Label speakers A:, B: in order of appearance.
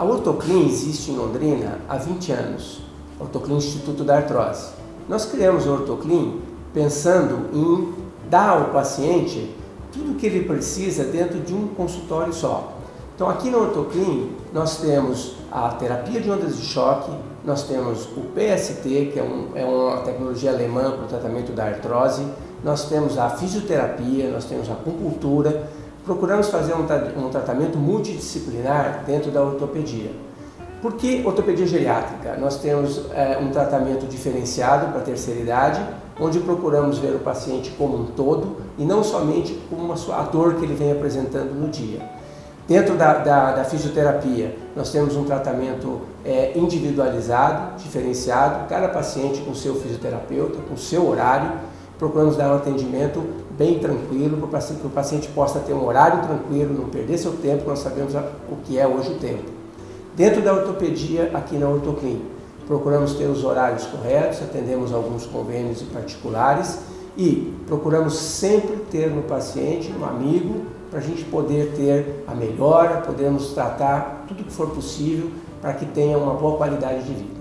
A: A Ortoclin existe em Londrina há 20 anos, Ortoclin Instituto da Artrose. Nós criamos o Ortoclin pensando em dar ao paciente tudo o que ele precisa dentro de um consultório só. Então aqui no Ortoclin nós temos a terapia de ondas de choque, nós temos o PST, que é, um, é uma tecnologia alemã para o tratamento da artrose, nós temos a fisioterapia, nós temos a acupuntura, procuramos fazer um, um tratamento multidisciplinar dentro da ortopedia. Por que ortopedia geriátrica? Nós temos é, um tratamento diferenciado para a terceira idade, onde procuramos ver o paciente como um todo e não somente como a dor que ele vem apresentando no dia. Dentro da, da, da fisioterapia, nós temos um tratamento é, individualizado, diferenciado, cada paciente com seu fisioterapeuta, com seu horário, procuramos dar um atendimento bem tranquilo, para que o paciente possa ter um horário tranquilo, não perder seu tempo, nós sabemos o que é hoje o tempo. Dentro da ortopedia, aqui na Ortoclin, procuramos ter os horários corretos, atendemos alguns convênios particulares e procuramos sempre ter no paciente um amigo para a gente poder ter a melhora, podemos tratar tudo que for possível para que tenha uma boa qualidade de vida.